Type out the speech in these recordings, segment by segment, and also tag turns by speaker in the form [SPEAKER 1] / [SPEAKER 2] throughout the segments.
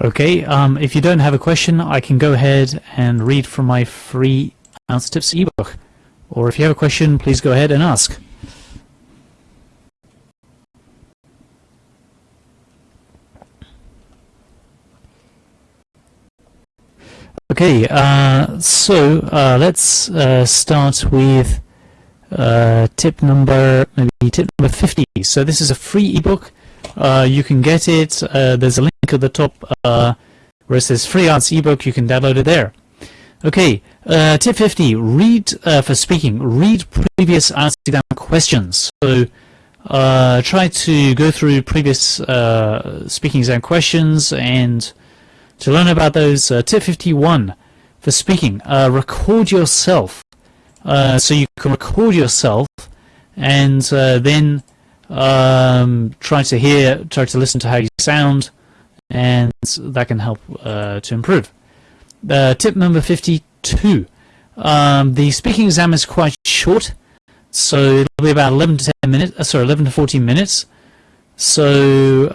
[SPEAKER 1] Okay, um, if you don't have a question, I can go ahead and read from my free Tips ebook. Or if you have a question, please go ahead and ask. Okay, uh, so uh, let's uh, start with uh, tip number maybe tip number 50. So this is a free ebook. Uh, you can get it. Uh, there's a link at the top where it says free IELTS ebook. You can download it there. Okay, tip 50. Read for speaking. Read previous IELTS exam questions. So try to go through previous speaking exam questions and to learn about those, uh, tip 51 for speaking, uh, record yourself. Uh, so you can record yourself and uh, then um, try to hear, try to listen to how you sound, and that can help uh, to improve. Uh, tip number 52. Um, the speaking exam is quite short, so it'll be about 11 to 10 minutes, sorry, 11 to 14 minutes. So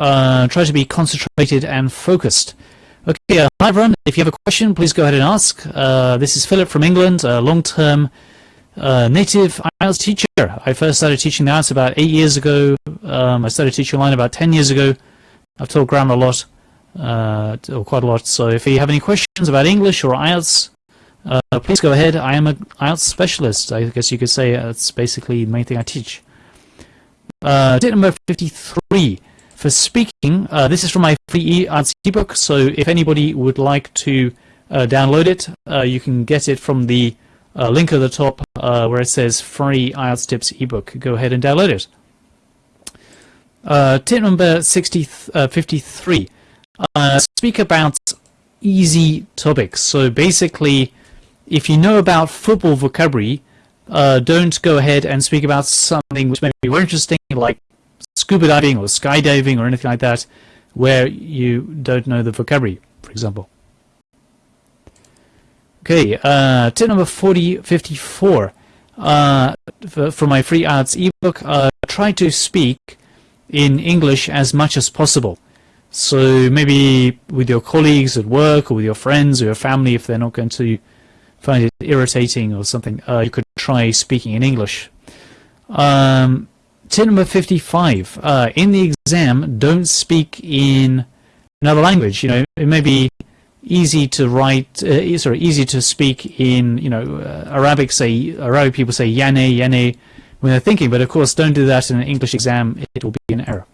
[SPEAKER 1] try to be concentrated and focused. Okay, uh, hi everyone. If you have a question, please go ahead and ask. Uh, this is Philip from England, a long-term uh, native IELTS teacher. I first started teaching the IELTS about eight years ago. Um, I started teaching online about 10 years ago. I've taught grammar a lot, uh, or quite a lot. So if you have any questions about English or IELTS, uh, please go ahead. I am an IELTS specialist. I guess you could say that's basically the main thing I teach. Uh, tip number 53 for speaking, uh, this is from my free IELTS ebook, so if anybody would like to uh, download it, you can get it from the uh, link at the top uh, where it says free IELTS tips ebook. Go ahead and download it. Uh, tip number 60, 53. speak about easy topics. So basically, if you know about football vocabulary, don't go ahead and speak about something which may be more interesting, like scuba diving or skydiving or anything like that where you don't know the vocabulary, for example. Okay, uh, tip number 40, 54. Uh, for, for, my free IELTS ebook, uh, try to speak in English as much as possible. So maybe with your colleagues at work or with your friends or your family, if they're not going to find it irritating or something, uh, you could try speaking in English. Um, Tip number 55. Uh, in the exam, don't speak in another language. You know, it may be easy to write, uh, sorry, easy to speak in, you know, uh, Arabic, say, Arabic people say yane, yane when they're thinking, but of course don't do that in an English exam, it will be an error.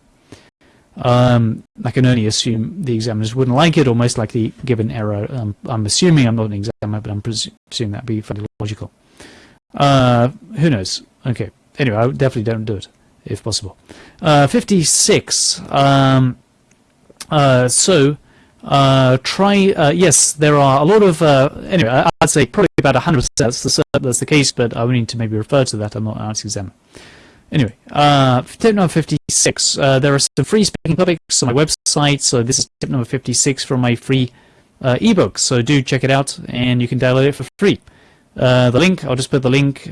[SPEAKER 1] Um, I can only assume the examiners wouldn't like it or most likely give an error. Um, I'm assuming I'm not an examiner, but I'm presuming that'd be fairly logical. Uh, who knows? Okay. Anyway, I definitely don't do it if possible. Uh, 56. Um, uh, so uh, try. Uh, yes, there are a lot of. Uh, anyway, I'd say probably about a 100. percent That's the that's the case, but I would need to maybe refer to that. I'm not an examiner. Anyway, uh, tip number 56. there are some free speaking topics on my website. So this is tip number 56 from my free ebook. So do check it out, and you can download it for free. the link. I'll just put the link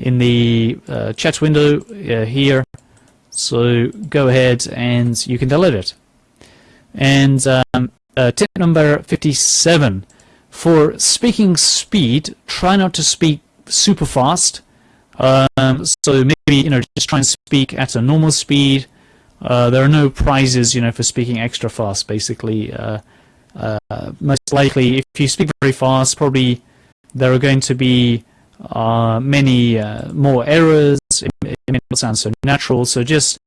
[SPEAKER 1] in the uh, chat window uh, here. So go ahead and you can download it. And um, uh, tip number 57. For speaking speed, try not to speak super fast. Um, so maybe, you know, just try and speak at a normal speed. Uh, there are no prizes, you know, for speaking extra fast, basically. Uh, uh, most likely, if you speak very fast, probably there are going to be uh, many uh, more errors. It, it may not sound so natural. So just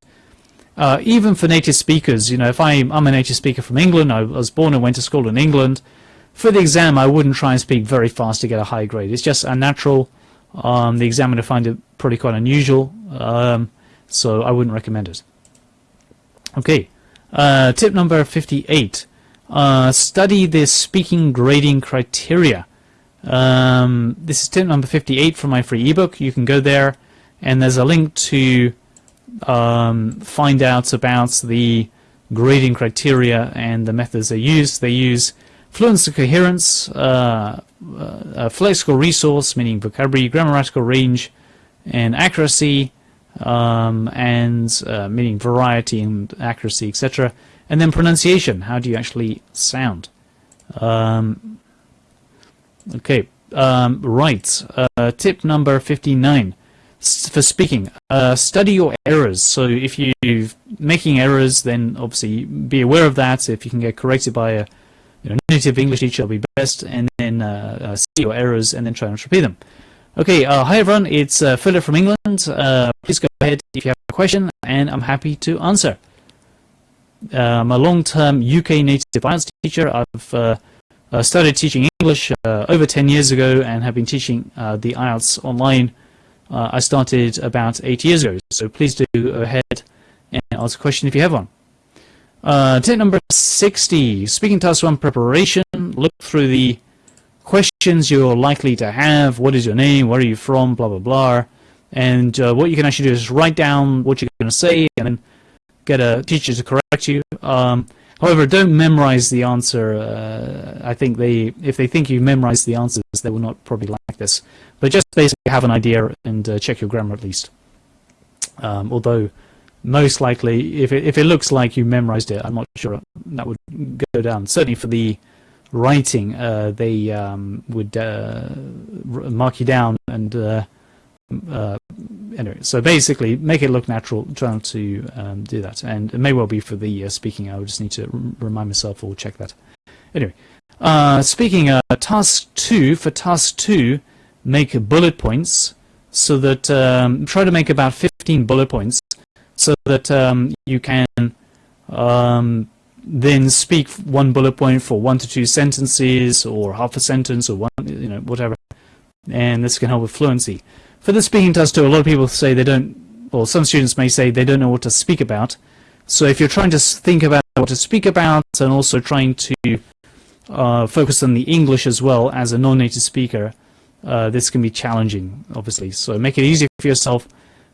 [SPEAKER 1] uh, even for native speakers, you know, if I'm, I'm a native speaker from England, I was born and went to school in England. For the exam, I wouldn't try and speak very fast to get a high grade. It's just unnatural. Um, the examiner find it pretty quite unusual, um, so I wouldn't recommend it. Okay, uh, tip number 58. Uh, study the speaking grading criteria. Um, this is tip number 58 from my free ebook. You can go there and there's a link to um, find out about the grading criteria and the methods they use. They use fluency coherence, uh, uh, lexical resource, meaning vocabulary, grammatical range, and accuracy, um, and uh, meaning variety and accuracy, etc. And then pronunciation, how do you actually sound? Um, okay, um, right. Uh, tip number 59 for speaking, uh, study your errors. So if you're making errors, then obviously be aware of that. If you can get corrected by a you know, native English teacher, it'll be best. And then uh, uh, see your errors and then try and repeat them. Okay, uh, hi everyone, it's uh, Philip from England. Uh, please go ahead if you have a question, and I'm happy to answer. I'm a long-term UK native IELTS teacher. I've started teaching English over 10 years ago and have been teaching the IELTS online uh, I started about eight years ago. So please do go ahead and ask a question if you have one. Uh, tip number 60, speaking task one preparation. Look through the questions you're likely to have. What is your name? Where are you from? Blah, blah, blah. And uh, what you can actually do is write down what you're going to say and then get a teacher to correct you. Um, however, don't memorize the answer. Uh, I think they, if they think you've memorized the answers, they will not probably like this. But just basically have an idea and uh, check your grammar at least. Um, although most likely, if it, if it looks like you memorized it, I'm not sure that would go down. Certainly for the writing, uh, they um, would uh, mark you down and uh, uh, anyway. So basically, make it look natural. Try not to um, do that, and it may well be for the uh, speaking. I would just need to remind myself or check that. Anyway, speaking task two for task two make bullet points so that um, try to make about 15 bullet points so that um, you can um, then speak one bullet point for one to two sentences or half a sentence or one you know whatever and this can help with fluency for the speaking test too a lot of people say they don't or some students may say they don't know what to speak about so if you're trying to think about what to speak about and also trying to uh, focus on the English as well as a non-native speaker uh, this can be challenging, obviously. So make it easy for yourself,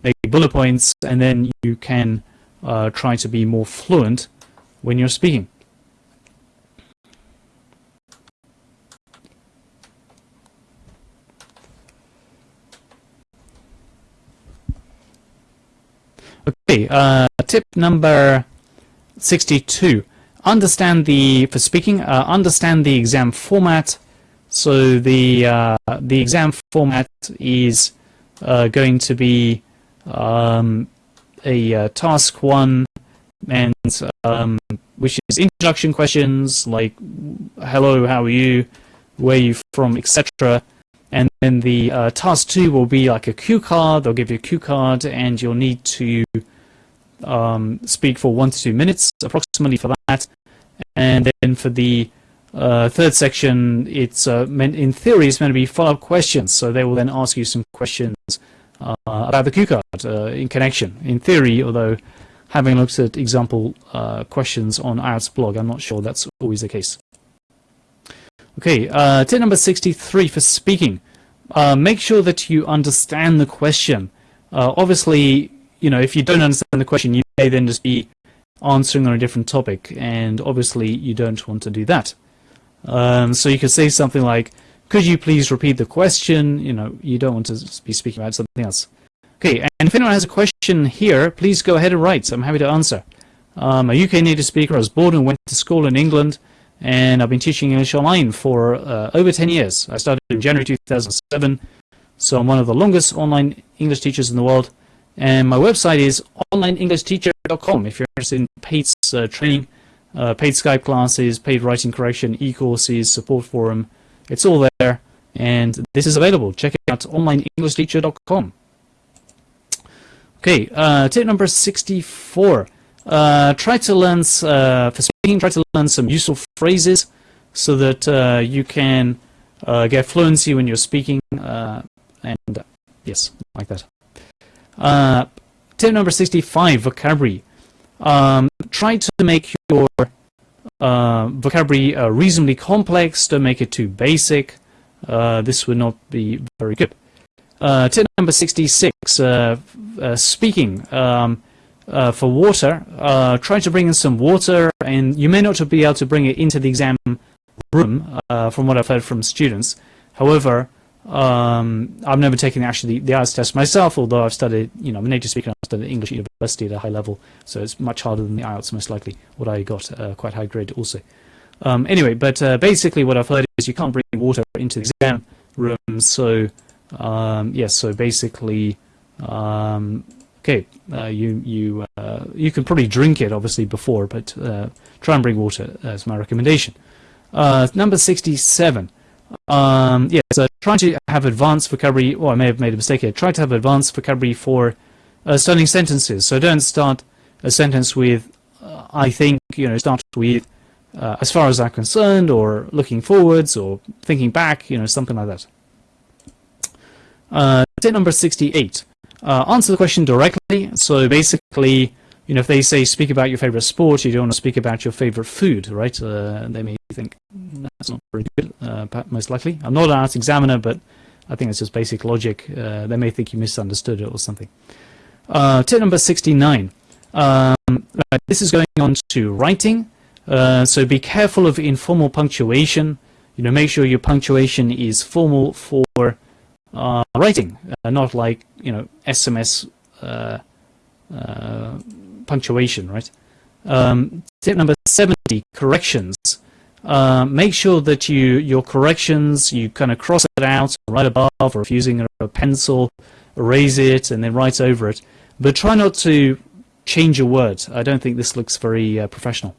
[SPEAKER 1] make bullet points, and then you can uh, try to be more fluent when you're speaking. Okay, uh, tip number 62. Understand the, for speaking, uh, understand the exam format so the uh, the exam format is uh, going to be um, a uh, task one, and um, which is introduction questions like hello, how are you, where are you from, etc. And then the uh, task two will be like a cue card. They'll give you a cue card, and you'll need to um, speak for one to two minutes approximately for that. And then for the uh, third section, it's uh, meant in theory, it's meant to be follow-up questions. So they will then ask you some questions uh, about the cue card uh, in connection. In theory, although having looked at example uh, questions on IELTS blog, I'm not sure that's always the case. Okay, uh, tip number 63 for speaking. make sure that you understand the question. obviously, you know, if you don't understand the question, you may then just be answering on a different topic, and obviously you don't want to do that. Um, so you could say something like, could you please repeat the question? You know, you don't want to be speaking about something else. Okay, and if anyone has a question here, please go ahead and write. I'm happy to answer. I'm a UK native speaker. I was born and went to school in England, and I've been teaching English online for uh, over 10 years. I started in January 2007, so I'm one of the longest online English teachers in the world. And my website is onlineenglishteacher.com if you're interested in paid uh, training uh, paid Skype classes, paid writing correction, e-courses, support forum. It's all there, and this is available. Check it out, onlineenglishteacher.com. Okay, uh, tip number 64. Uh, try to learn, uh, for speaking, try to learn some useful phrases so that uh, you can get fluency when you're speaking, and yes, like that. Tip number 65, vocabulary. Um, try to make your uh, vocabulary uh, reasonably complex, don't make it too basic. Uh, this would not be very good. Uh, tip number 66, uh, uh, speaking. Um, for water, try to bring in some water, and you may not be able to bring it into the exam room, from what I've heard from students. However, Um, I've never taken actually the, the IELTS test myself, although I've studied, you know, I'm a native speaker, I've studied English university at a high level, so it's much harder than the IELTS most likely, what I got uh, quite high grade also. Um, anyway, but uh, basically what I've heard is you can't bring water into the exam room, so um, yes, so basically, um, okay, uh, you you uh, you can probably drink it obviously before, but uh, try and bring water as my recommendation. Uh, number 67. Um, yeah, so try to have advanced vocabulary, or I may have made a mistake here, try to have advanced vocabulary for uh, starting sentences. So don't start a sentence with, uh, I think, you know, start with, uh, as far as I'm concerned, or looking forwards, or thinking back, you know, something like that. Uh, tip number 68. Uh, answer the question directly. So basically, you know, if they say speak about your favorite sport, you don't want to speak about your favorite food, right? Uh, they may think that's not very good, uh, most likely. I'm not an IELTS examiner, but I think it's just basic logic. Uh, they may think you misunderstood it or something. Uh, tip number 69. Um, this is going on to writing. Uh, so be careful of informal punctuation. You know, make sure your punctuation is formal for uh, writing, not like you know SMS uh, punctuation, right? Um, tip number 70, corrections. Uh, make sure that you your corrections you kind of cross it out right above, or if using a, pencil, erase it and then write over it. But try not to change a word. I don't think this looks very uh, professional.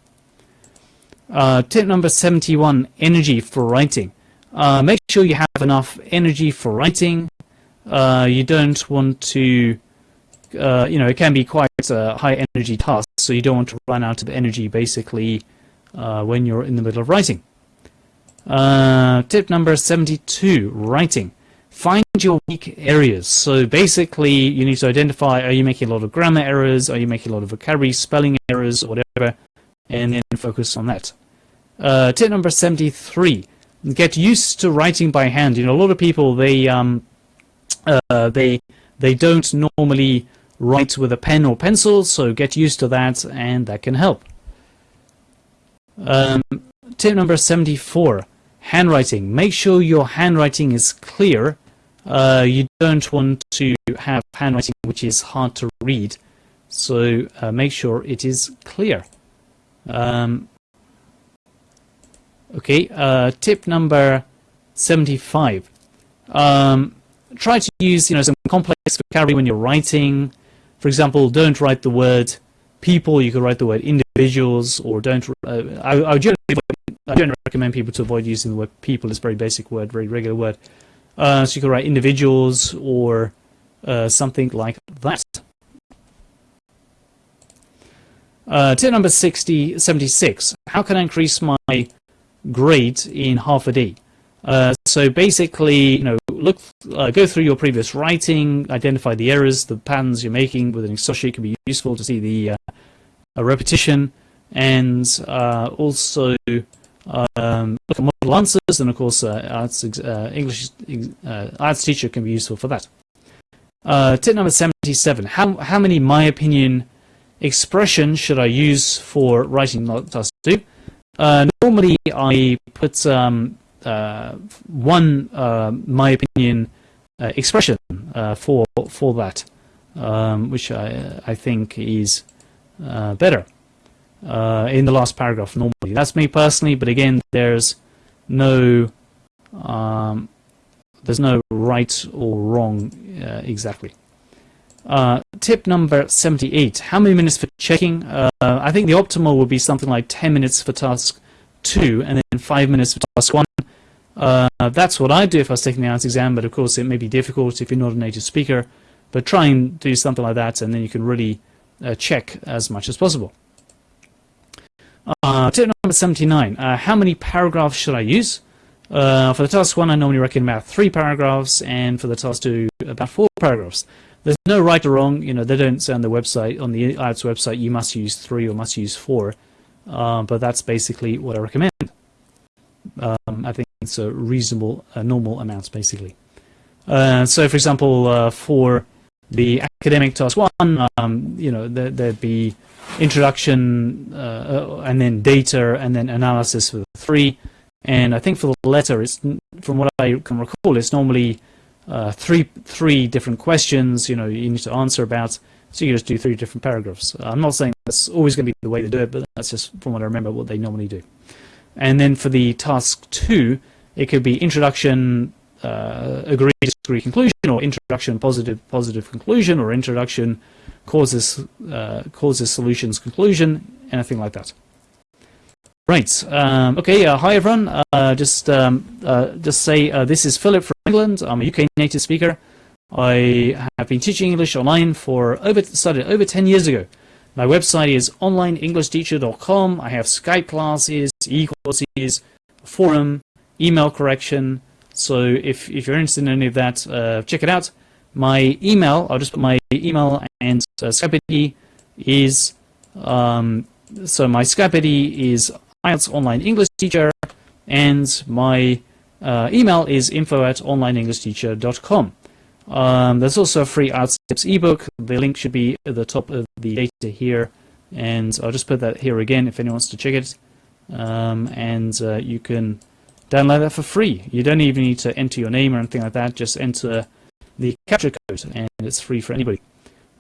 [SPEAKER 1] Uh, tip number 71, energy for writing. Uh, make sure you have enough energy for writing. Uh, you don't want to, uh, you know, it can be quite a high energy task, so you don't want to run out of energy basically uh, when you're in the middle of writing. Uh, tip number 72, writing. Find your weak areas. So basically, you need to identify, are you making a lot of grammar errors? Are you making a lot of vocabulary, spelling errors, or whatever? And then focus on that. Uh, tip number 73, get used to writing by hand. You know, a lot of people they um, uh, they they don't normally write with a pen or pencil, so get used to that, and that can help. Um, tip number 74, handwriting. Make sure your handwriting is clear. Uh, you don't want to have handwriting which is hard to read, so uh, make sure it is clear. Um, Okay, uh, tip number 75. Um, try to use you know some complex vocabulary when you're writing. For example, don't write the word people, you could write the word individuals, or don't. Uh, I, I, generally, I generally recommend people to avoid using the word people, it's a very basic word, very regular word. Uh, so you could write individuals or uh, something like that. Uh, tip number 60, 76. How can I increase my grade in half a day. Uh, so basically, you know, look, uh, go through your previous writing, identify the errors, the patterns you're making with an Excel sheet can be useful to see the uh, repetition, and uh, also um, look at model answers, and of course, uh, IELTS uh, English IELTS teacher can be useful for that. tip number 77: How how many my opinion expressions should I use for writing task two? Uh, normally, I put um, one, uh, my opinion, uh, expression uh, for for that, um, which I I think is uh, better in the last paragraph. Normally, that's me personally, but again, there's no um, there's no right or wrong exactly. Uh, tip number 78, how many minutes for checking? Uh, I think the optimal would be something like 10 minutes for task 2 and then 5 minutes for task 1. Uh, that's what I'd do if I was taking the IELTS exam, but of course it may be difficult if you're not a native speaker. But try and do something like that and then you can really uh, check as much as possible. Uh, tip number 79, uh, how many paragraphs should I use? for the task 1 I normally recommend about 3 paragraphs and for the task 2 about 4 paragraphs. There's no right or wrong. You know, they don't say on the website, on the IELTS website, you must use three or must use four. Uh, but that's basically what I recommend. Um, I think it's a reasonable, uh, normal amounts, basically. Uh, so, for example, uh, for the academic task one, um, you know, there, would be introduction uh, and then data and then analysis for three. And I think for the letter, it's from what I can recall, it's normally uh, three three different questions. You know, you need to answer about. So you just do three different paragraphs. I'm not saying that's always going to be the way to do it, but that's just from what I remember what they normally do. And then for the task two, it could be introduction, uh, agree, disagree, conclusion, or introduction, positive, positive conclusion, or introduction, causes, uh, causes, solutions, conclusion, anything like that. Right. Um, okay. Uh, hi everyone. Uh, just um, uh, just say uh, this is Philip from England. I'm a UK native speaker. I have been teaching English online for over started over 10 years ago. My website is onlineenglishteacher.com. I have Skype classes, e-courses, forum, email correction. So if if you're interested in any of that, uh, check it out. My email, I'll just put my email and uh, Skype ID is um, so my Skype ID is IELTS Online English Teacher, and my uh, email is info at onlineenglishteacher.com. Um, there's also a free IELTS Tips ebook. The link should be at the top of the data here, and I'll just put that here again if anyone wants to check it. Um, and uh, you can download that for free. You don't even need to enter your name or anything like that. Just enter the captcha code, and it's free for anybody.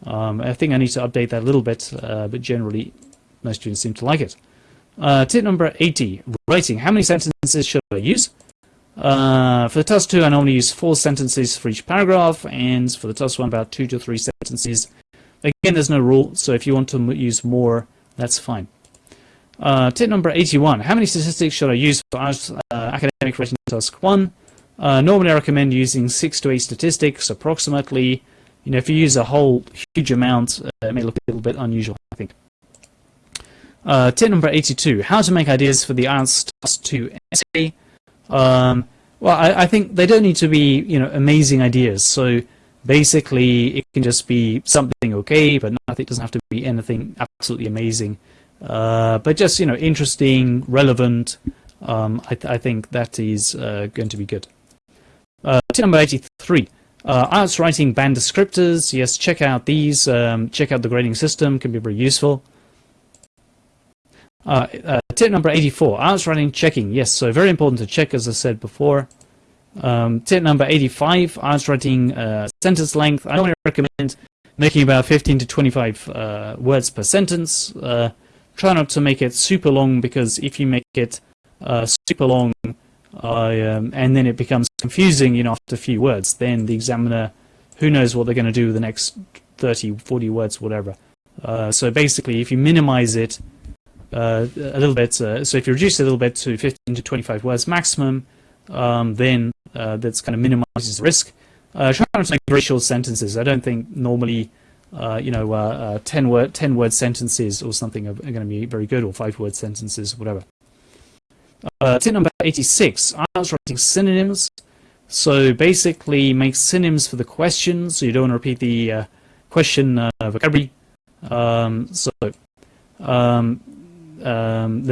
[SPEAKER 1] Um, I think I need to update that a little bit, uh, but generally most students seem to like it. Uh, tip number 80, writing. How many sentences should I use? Uh, for the task 2, I normally use 4 sentences for each paragraph, and for the task 1, about 2 to 3 sentences. Again, there's no rule, so if you want to use more, that's fine. Uh, tip number 81, how many statistics should I use for uh, academic writing task 1? Uh, normally I recommend using 6 to 8 statistics, approximately. You know, if you use a whole huge amount, uh, it may look a little bit unusual, I think. Uh, tip number 82, how to make ideas for the IELTS Task 2 essay. Um, well, I, I, think they don't need to be, you know, amazing ideas. So basically, it can just be something okay, but nothing doesn't have to be anything absolutely amazing. Uh, but just, you know, interesting, relevant. Um, I, th I, think that is uh, going to be good. Uh, tip number 83. Uh, writing band descriptors. Yes, check out these. Um, check out the grading system. Can be very useful. Uh, uh, tip number 84, IELTS writing checking. Yes, so very important to check, as I said before. Um, tip number 85, IELTS writing uh, sentence length. I only recommend making about 15 to 25 uh, words per sentence. Uh, try not to make it super long, because if you make it uh, super long, um, and then it becomes confusing you know, after a few words, then the examiner, who knows what they're going to do with the next 30, 40 words, whatever. so basically, if you minimize it, uh, a little bit. Uh, so if you reduce it a little bit to 15 to 25 words maximum, um, then uh, that's kind of minimizes risk. Uh, try not to make very short sentences. I don't think normally, uh, you know, uh, 10 word 10 word sentences or something are, going to be very good, or five word sentences, whatever. tip number 86: I IELTS writing synonyms. So basically, make synonyms for the questions. So you don't want to repeat the question vocabulary. Um, so um, um,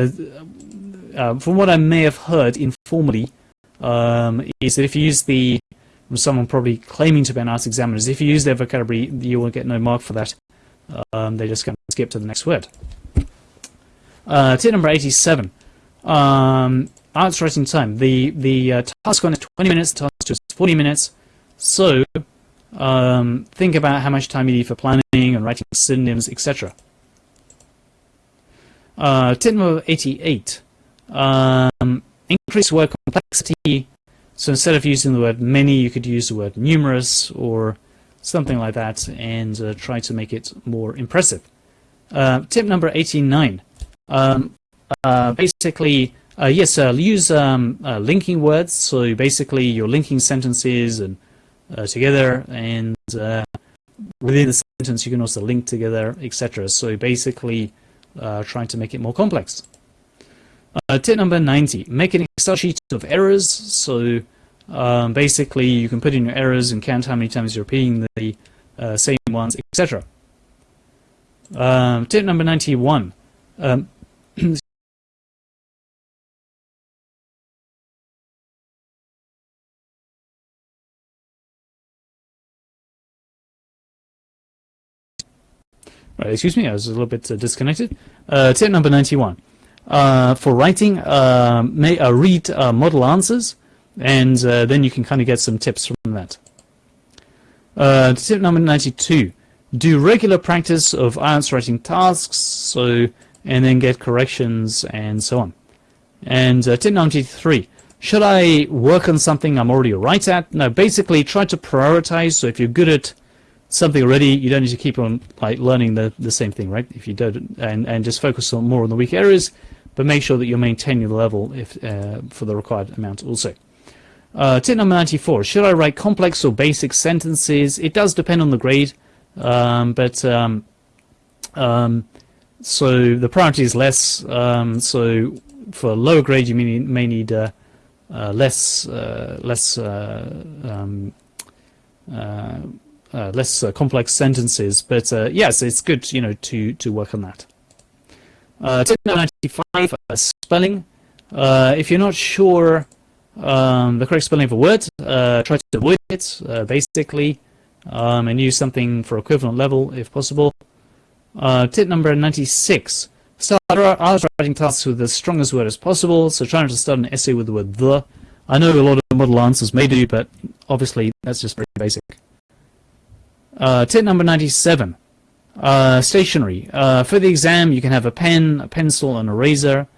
[SPEAKER 1] uh, from what I may have heard informally, um, is that if you use the someone probably claiming to be an IELTS examiner, if you use their vocabulary, you will get no mark for that. Um, they just going to skip to the next word. Uh, tip number 87. Um, IELTS writing time. The the uh, task one is 20 minutes, task two is 40 minutes. So um, think about how much time you need for planning and writing synonyms, etc. Uh, tip number 88. Um, increase word complexity. So instead of using the word many, you could use the word numerous or something like that and uh, try to make it more impressive. Uh, tip number 89. Um, uh, basically, uh, yes, uh, use um, uh, linking words. So basically, you're linking sentences and together, and within the sentence, you can also link together, etc. So basically, trying to make it more complex. Uh, tip number 90, make an Excel sheet of errors. So um, basically you can put in your errors and count how many times you're repeating the uh, same ones, etc. Um, tip number 91, um, Right, excuse me, I was a little bit uh, disconnected. Uh, tip number 91. Uh, for writing, uh, may, uh, read model answers. and then you can kind of get some tips from that. Tip number 92, do regular practice of IELTS writing tasks, so and then get corrections and so on. And uh, tip 93, should I work on something I'm already right at? No, basically try to prioritize, so if you're good at something already, you don't need to keep on like learning the, the same thing, right? If you don't, and, and just focus on more on the weak areas, but make sure that you're maintaining the level if uh, for the required amount also. Uh, tip number 94, should I write complex or basic sentences? It does depend on the grade, um, but um, um, so the priority is less, um, so for lower grade you may, may need uh, uh, less, uh, less, uh, um, uh, less complex sentences, but yes, it's good, you know, to, to work on that. Tip number 95, spelling. if you're not sure um, the correct spelling of a word, uh, try to avoid it, uh, basically, um, and use something for equivalent level if possible. Uh, tip number 96. Start IELTS writing tasks with the strongest word as possible, so try not to start an essay with the word the. I know a lot of model answers may do, but obviously that's just very basic. Uh, tip number 97. Uh, stationery. Uh, for the exam, you can have a pen, a pencil, an eraser.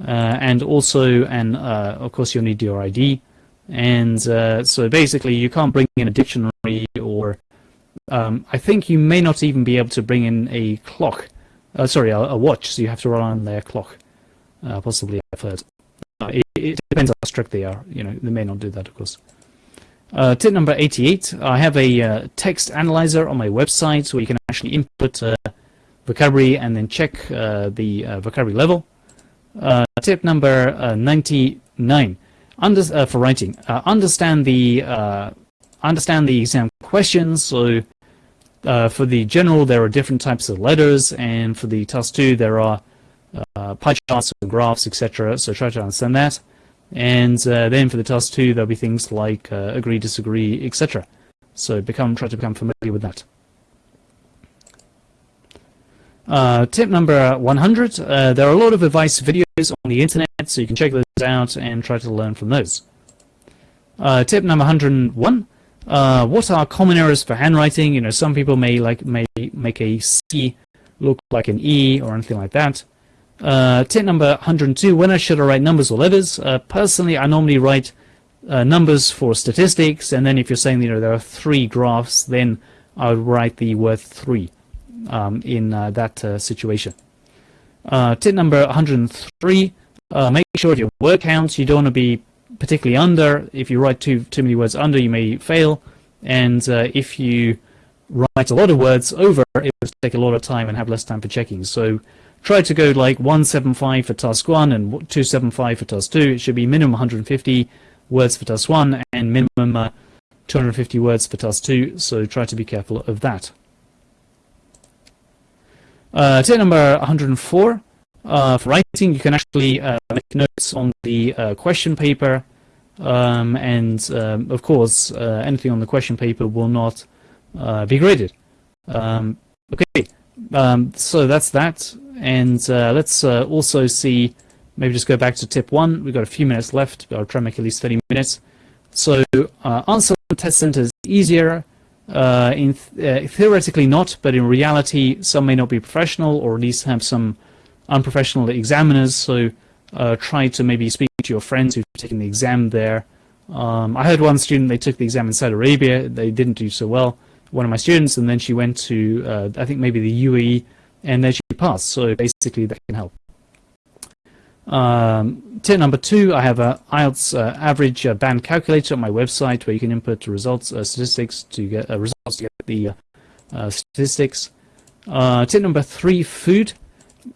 [SPEAKER 1] Uh, and also, and uh, of course, you'll need your ID. And uh, so basically, you can't bring in a dictionary or um, I think you may not even be able to bring in a clock. Uh, sorry, a, a, watch, so you have to rely on their clock. Possibly, I've heard. It, it, depends how strict they are. You know, they may not do that, of course. Uh, tip number 88. I have a uh, text analyzer on my website where you can actually input uh, vocabulary and then check the vocabulary level. Uh, tip number uh, 99 Under, uh, for writing. understand the understand the exam questions. So for the general, there are different types of letters, and for the task two, there are pie charts and graphs, etc. So try to understand that. And then for the task two, there'll be things like agree, disagree, etc. So become try to become familiar with that. Uh, tip number 100, uh, there are a lot of advice videos on the internet, so you can check those out and try to learn from those. Uh, tip number 101, uh, what are common errors for handwriting? You know, some people may like may make a C look like an E or anything like that. Uh, tip number 102, when I should I write numbers or letters? Uh, personally, I normally write numbers for statistics, and then if you're saying, you know, there are three graphs, then I would write the word three um, in uh, that uh, situation. Uh, tip number 103, make sure your word counts. You don't want to be particularly under. If you write too, too many words under, you may fail. And if you write a lot of words over, it will take a lot of time and have less time for checking. So try to go like 175 for task 1 and 275 for task 2. It should be minimum 150 words for task 1 and minimum uh, 250 words for task 2. So try to be careful of that. Uh, tip number 104, uh, for writing, you can actually uh, make notes on the uh, question paper, um, and um, of course, uh, anything on the question paper will not uh, be graded. Um, okay, um, so that's that, and let's also see, maybe just go back to tip one. We've got a few minutes left, I'll try and make at least 30 minutes. So answer test centers easier, uh, in th uh, theoretically not, but in reality, some may not be professional or at least have some unprofessional examiners. So uh, try to maybe speak to your friends who've taken the exam there. Um, I heard one student, they took the exam in Saudi Arabia, they didn't do so well, one of my students, and then she went to, uh, I think maybe the UAE, and then she pass. So basically that can help. Um, tip number two, I have a IELTS uh, average uh, band calculator on my website where you can input results, uh, statistics to get uh, results to get the uh, uh, statistics. tip number three, food.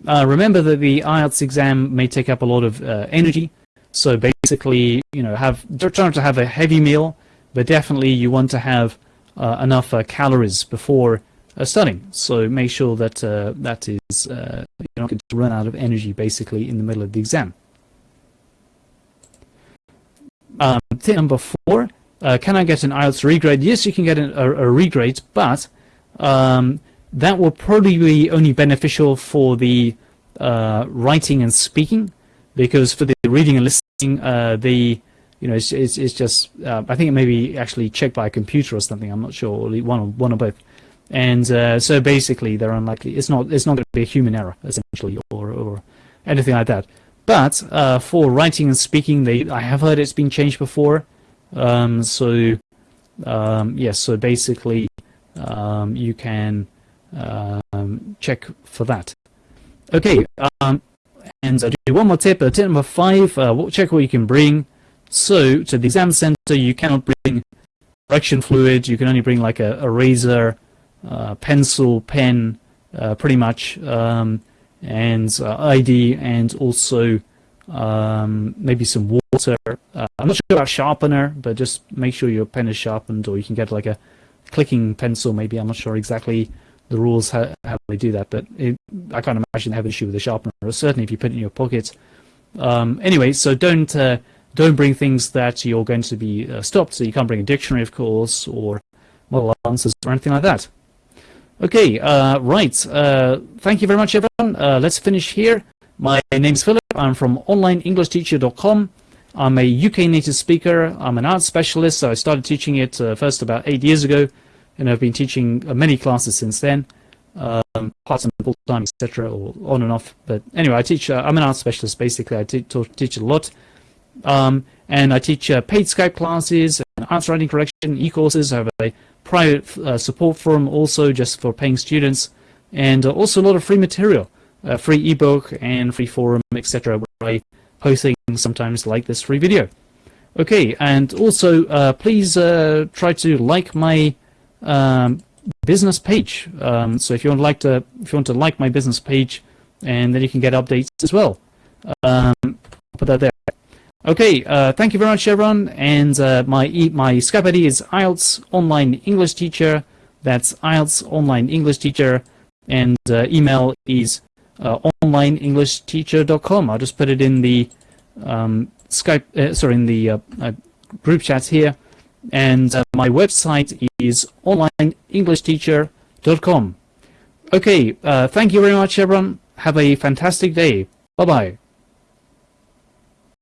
[SPEAKER 1] remember that the IELTS exam may take up a lot of energy, so basically, you know, have try to have a heavy meal, but definitely you want to have enough calories before uh, studying. So make sure that uh, that is uh, you're not going to run out of energy basically in the middle of the exam. Um, tip number four, uh, can I get an IELTS regrade? Yes, you can get an, a, a, regrade, but um, that will probably be only beneficial for the uh, writing and speaking, because for the reading and listening, uh, the you know, it's it's, it's just I think it may be actually checked by a computer or something. I'm not sure, one or one or both. And uh, so basically, they're unlikely. It's not it's not going to be a human error essentially, or or anything like that. But uh, for writing and speaking, they I have heard it's been changed before. Um, so um, yes, so basically um, you can um, check for that. Okay, um, and I'll do one more tip. Uh, tip number five, uh, check what you can bring. So to the exam center, you cannot bring correction fluid. You can only bring like a eraser, uh, pencil, pen, uh, pretty much, um, and uh, ID, and also um, maybe some water. Uh, I'm not sure about sharpener, but just make sure your pen is sharpened, or you can get like a clicking pencil. Maybe I'm not sure exactly the rules how, how they do that, but it, I can't imagine have an issue with the sharpener. Or certainly, if you put it in your pocket. Um, anyway, so don't uh, don't bring things that you're going to be uh, stopped. So you can't bring a dictionary, of course, or model answers or anything like that. Okay, uh, right. Uh, thank you very much, everyone. Uh, let's finish here. My name's Philip. I'm from OnlineEnglishTeacher.com. I'm a UK native speaker. I'm an IELTS specialist. So I started teaching it uh, first about eight years ago, and I've been teaching uh, many classes since then, um, part-time, full-time, etc., or on and off. But anyway, I teach. Uh, I'm an IELTS specialist. Basically, I teach a lot. Um, and I teach paid Skype classes, answer writing correction, e-courses. I have a private uh, support forum also just for paying students, and uh, also a lot of free material, uh, free ebook and free forum, etc. Where I sometimes like this free video. Okay, and also uh, please uh, try to like my um, business page. Um, so if you want to like to, if you want to like my business page, and then you can get updates as well. Um, put that there. Okay, uh, thank you very much, everyone. And uh, my e my Skype ID is IELTS Online English Teacher. That's IELTS Online English Teacher. And uh, email is uh, onlineenglishteacher.com. I'll just put it in the um, Skype, uh, sorry, in the uh, uh, group chat here. And my website is onlineenglishteacher.com. Okay, thank you very much, everyone. Have a fantastic day. Bye-bye.